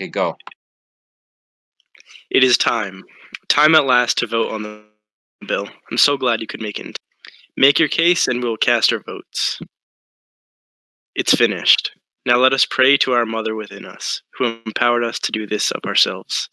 Okay, go. It is time. Time at last to vote on the bill. I'm so glad you could make it. Make your case and we'll cast our votes. It's finished. Now let us pray to our mother within us, who empowered us to do this of ourselves.